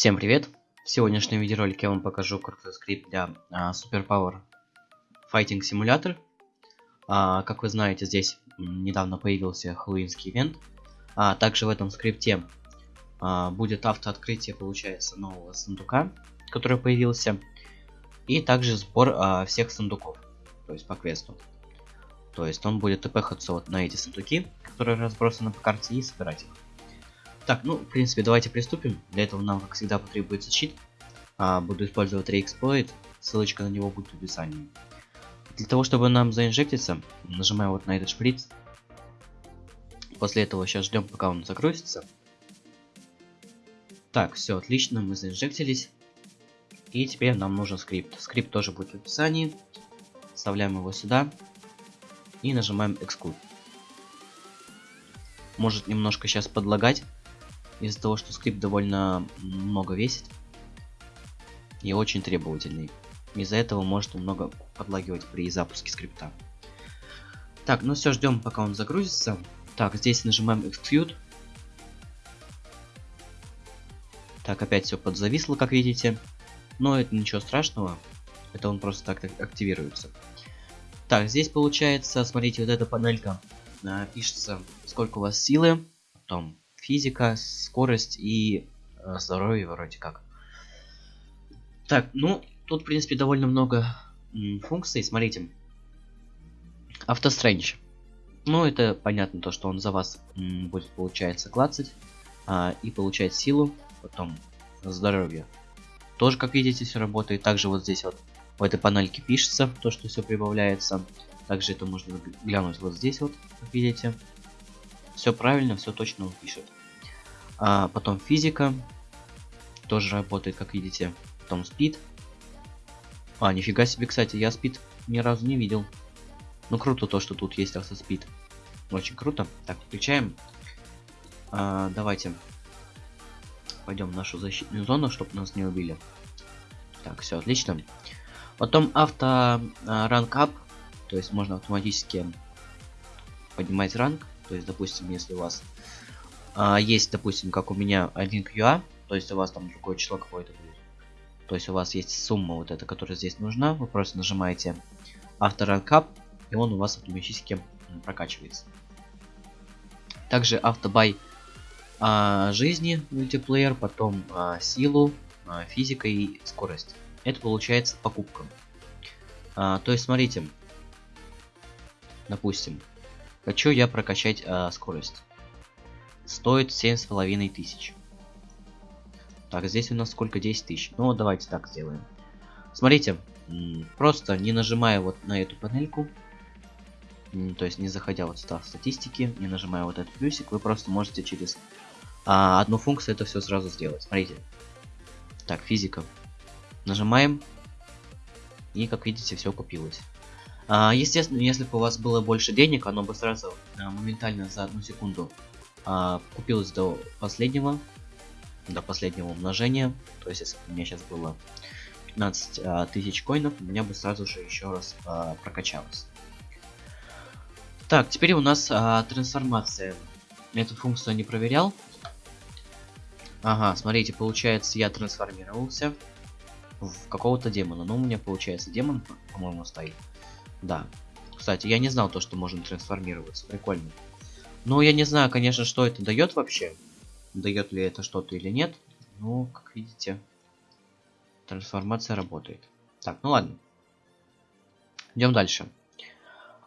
Всем привет! В сегодняшнем видеоролике я вам покажу крутой скрипт для а, Superpower Fighting Simulator. А, как вы знаете, здесь недавно появился хэллоуинский ивент. А также в этом скрипте а, будет автооткрытие, получается, нового сундука, который появился. И также сбор а, всех сундуков, то есть по квесту. То есть он будет тпхаться вот на эти сундуки, которые разбросаны по карте, и собирать их. Так, ну, в принципе, давайте приступим. Для этого нам, как всегда, потребуется чит. А, буду использовать реэксплойт. Ссылочка на него будет в описании. Для того, чтобы нам заинжектиться, нажимаем вот на этот шприц. После этого сейчас ждем, пока он загрузится. Так, все отлично, мы заинжектились. И теперь нам нужен скрипт. Скрипт тоже будет в описании. Вставляем его сюда. И нажимаем Execute. Может немножко сейчас подлагать из-за того, что скрипт довольно много весит и очень требовательный. Из-за этого может немного подлагивать при запуске скрипта. Так, ну все, ждем, пока он загрузится. Так, здесь нажимаем Execute. Так, опять все подзависло, как видите. Но это ничего страшного. Это он просто так активируется. Так, здесь получается, смотрите, вот эта панелька. А, пишется, сколько у вас силы. Потом физика, скорость и э, здоровье вроде как. Так, ну, тут, в принципе, довольно много функций. Смотрите. Автострендж. Ну, это понятно, то, что он за вас будет, получается, клацать. А, и получать силу. Потом здоровье. Тоже, как видите, все работает. Также вот здесь вот в этой панельке пишется, то, что все прибавляется. Также это можно глянуть вот здесь вот, как видите. Все правильно, все точно он пишет. А потом физика. Тоже работает, как видите. Потом спид. А, нифига себе, кстати, я спид ни разу не видел. Ну круто то, что тут есть автоспид. Очень круто. Так, включаем. А, давайте пойдем в нашу защитную зону, чтобы нас не убили. Так, все отлично. Потом авто ранг ап, то есть можно автоматически поднимать ранг. То есть, допустим, если у вас а, есть, допустим, как у меня один QA, то есть у вас там другое число какое-то будет. То есть у вас есть сумма вот эта, которая здесь нужна. Вы просто нажимаете After Rank Up, и он у вас автоматически прокачивается. Также автобай а, жизни мультиплеер, потом а, силу, а, физика и скорость. Это получается покупка. А, то есть смотрите, допустим, Хочу я прокачать э, скорость. Стоит семь с половиной тысяч. Так, здесь у нас сколько? 10 тысяч. Ну, давайте так сделаем. Смотрите, просто не нажимая вот на эту панельку, то есть не заходя вот сюда в статистики, не нажимая вот этот плюсик, вы просто можете через а, одну функцию это все сразу сделать. Смотрите. Так, физика. Нажимаем. И как видите, все купилось. А, естественно, если бы у вас было больше денег, оно бы сразу а, моментально за одну секунду а, купилось до последнего, до последнего умножения. То есть, если бы у меня сейчас было 15 а, тысяч коинов, у меня бы сразу же еще раз прокачалось. Так, теперь у нас трансформация. Эту функцию не проверял. Ага, смотрите, получается, я трансформировался в какого-то демона. Но у меня получается демон, по-моему, стоит. Да. Кстати, я не знал то, что можно трансформироваться. Прикольно. Ну, я не знаю, конечно, что это дает вообще. Дает ли это что-то или нет. Ну, как видите, трансформация работает. Так, ну ладно. Идем дальше.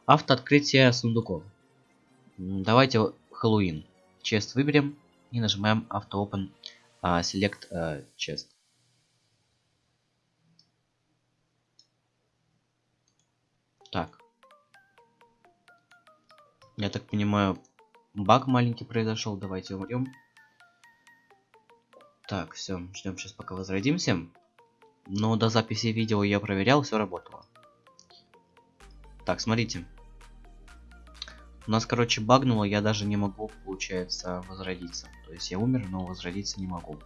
Автооткрытие сундуков. Давайте Хэллоуин. Чест выберем и нажимаем Auto Open uh, Select uh, Chest. Так. Я так понимаю, баг маленький произошел. Давайте умрем. Так, все, ждем сейчас пока возродимся. Но до записи видео я проверял, все работало. Так, смотрите. У нас, короче, багнуло, я даже не могу, получается, возродиться. То есть я умер, но возродиться не могу.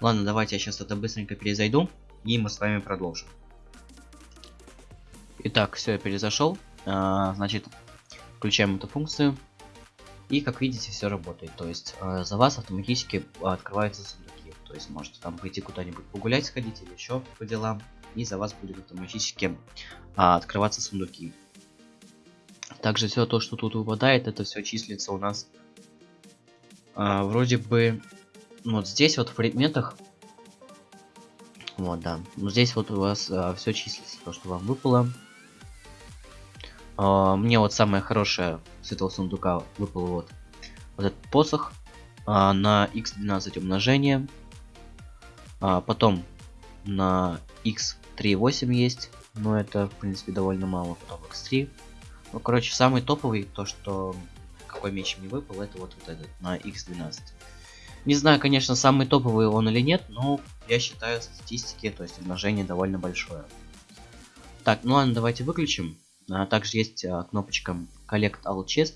Ладно, давайте я сейчас это быстренько перезайду, и мы с вами продолжим. Итак, все, я перезашел. А, значит, включаем эту функцию. И как видите, все работает. То есть э, за вас автоматически открываются сундуки. То есть можете там пойти куда-нибудь погулять, сходить или еще по делам. И за вас будет автоматически а, открываться сундуки. Также все то, что тут выпадает, это все числится у нас а, вроде бы вот здесь вот в предметах. Вот, да. Ну здесь вот у вас а, все числится, то, что вам выпало. А, мне вот самое хорошее с этого сундука выпало вот, вот этот посох а, на x12 умножение. А, потом на x3,8 есть, но это в принципе довольно мало. Потом x3. Ну, короче, самый топовый, то что какой меч мне выпал, это вот, вот этот на x12. Не знаю, конечно, самый топовый он или нет, но я считаю статистики, то есть умножение довольно большое. Так, ну ладно, давайте выключим. А, также есть а, кнопочка Collect All Chest.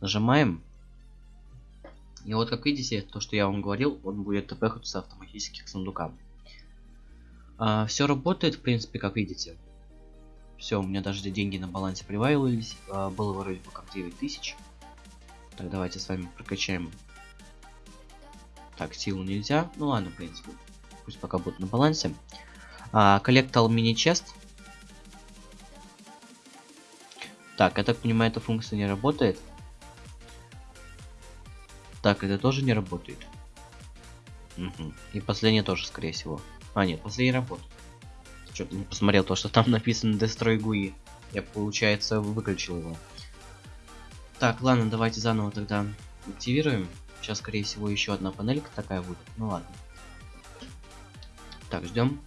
Нажимаем. И вот как видите, то, что я вам говорил, он будет тпхаться автоматически к сундукам. А, все работает, в принципе, как видите. Все, у меня даже деньги на балансе прибавились. Было вроде бы как 9000. Так, давайте с вами прокачаем. Так, силу нельзя. Ну ладно, в принципе. Пусть пока будет на балансе. А, коллектал мини-чест. Так, я так понимаю, эта функция не работает. Так, это тоже не работает. Угу. И последняя тоже, скорее всего. А, нет, последняя работает. Что-то не посмотрел то, что там написано Destroy GUI. Я, получается, выключил его. Так, ладно, давайте заново тогда активируем. Сейчас, скорее всего, еще одна панелька такая будет. Ну ладно. Так, ждем.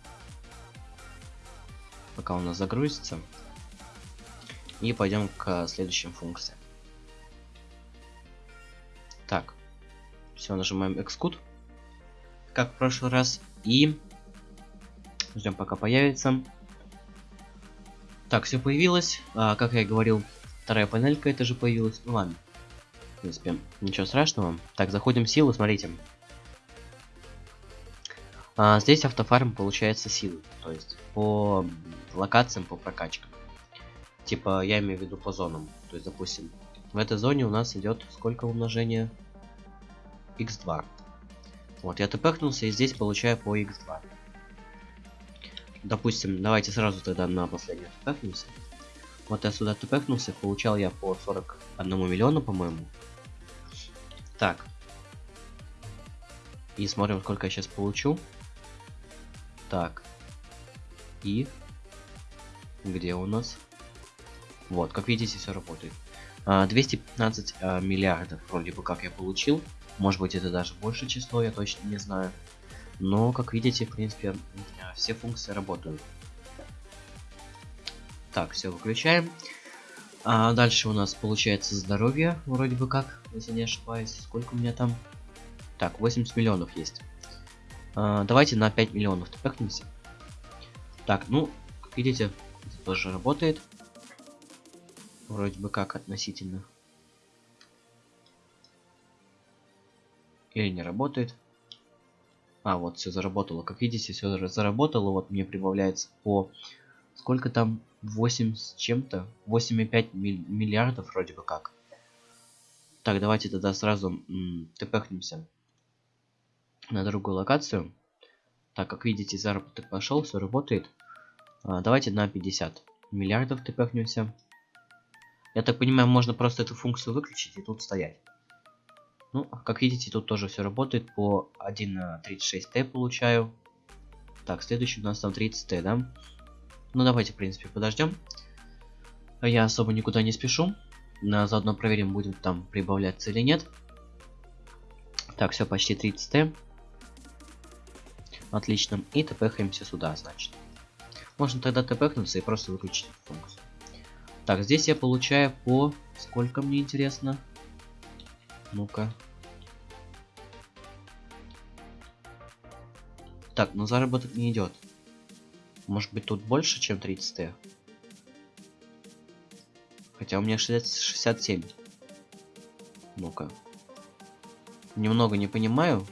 Пока у нас загрузится. И пойдем к следующим функциям. Так. Все, нажимаем Xcode. Как в прошлый раз. И ждем пока появится. Так, все появилось. А, как я и говорил, вторая панелька это же появилась. Ну ладно. В принципе, ничего страшного. Так, заходим в силу, смотрите. А, здесь автофарм получается силы. То есть по локациям, по прокачкам. Типа, я имею в виду по зонам. То есть, допустим, в этой зоне у нас идет сколько умножения? x2. Вот, я тпхнулся и здесь получаю по x2. Допустим, давайте сразу тогда на последний тпхнемся. Вот я сюда тпхнулся, получал я по 41 миллиону, по-моему. Так. И смотрим, сколько я сейчас получу. Так. И... Где у нас? Вот, как видите, все работает. 215 а, а, миллиардов вроде бы как я получил. Может быть это даже больше число, я точно не знаю. Но, как видите, в принципе, все функции работают. Так, все выключаем. А дальше у нас получается здоровье, вроде бы как, если не ошибаюсь. Сколько у меня там? Так, 80 миллионов есть. А, давайте на 5 миллионов тпхнемся. Так, ну, как видите, это тоже работает. Вроде бы как относительно. Или не работает. А, вот все заработало. Как видите, все заработало. Вот мне прибавляется по... Сколько там? 8 с чем-то? 8,5 миллиардов вроде бы как. Так, давайте тогда сразу тпхнемся на другую локацию. Так, как видите, заработок пошел, все работает. А, давайте на 50 миллиардов тпхнемся. Я так понимаю, можно просто эту функцию выключить и тут стоять. Ну, как видите, тут тоже все работает. По 1.36t получаю. Так, следующий у нас там 30t, да? Ну, давайте, в принципе, подождем. Я особо никуда не спешу. Заодно проверим, будет там прибавляться или нет. Так, все, почти 30t. Отлично. И тпхаемся сюда, значит. Можно тогда тпхнуться и просто выключить функцию. Так, здесь я получаю по... Сколько мне интересно? Ну-ка. Так, но заработок не идет. Может быть тут больше, чем 30 Т? Хотя у меня 60, 67. Ну-ка. Немного не понимаю.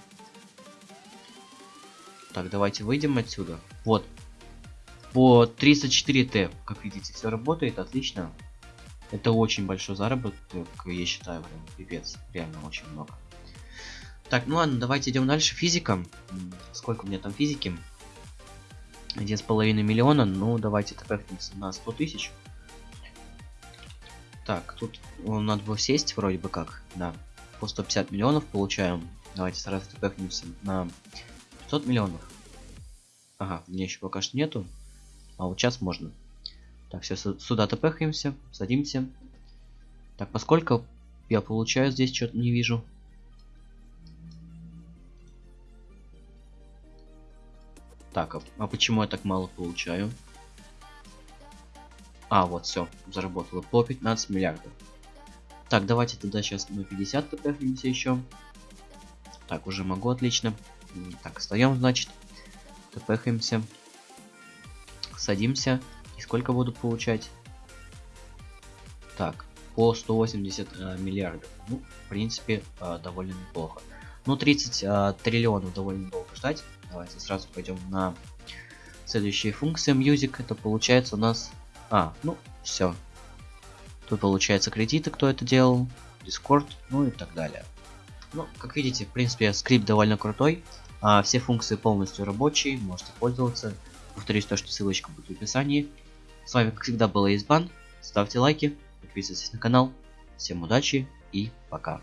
Так, давайте выйдем отсюда. Вот, по 34Т, как видите, все работает отлично. Это очень большой заработок, я считаю, прям пипец, реально очень много. Так, ну ладно, давайте идем дальше. Физика. Сколько у меня там физики? Один с половиной миллиона. Ну, давайте тпхнемся на 100 тысяч. Так, тут ну, надо было сесть вроде бы как. Да. По 150 миллионов получаем. Давайте сразу тпхнемся на 500 миллионов. Ага, мне еще пока что нету. А вот сейчас можно. Так, все, сюда тпхаемся, садимся. Так, поскольку я получаю здесь, что-то не вижу. Так, а, а почему я так мало получаю? А, вот, все, заработало по 15 миллиардов. Так, давайте тогда сейчас на 50 тпхнемся еще. Так, уже могу, отлично. Так, встаем, значит. Тпхаемся. Садимся. И сколько буду получать? Так, по 180 э, миллиардов. Ну, в принципе, э, довольно неплохо. Ну, 30 э, триллионов довольно долго ждать. Давайте сразу пойдем на следующие функции. Music, это получается у нас... А, ну, все. Тут получается кредиты, кто это делал. Discord, ну и так далее. Ну, как видите, в принципе, скрипт довольно крутой. А, все функции полностью рабочие, можете пользоваться. Повторюсь то, что ссылочка будет в описании. С вами, как всегда, был Избан. Ставьте лайки, подписывайтесь на канал. Всем удачи и пока.